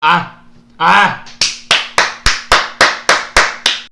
啊啊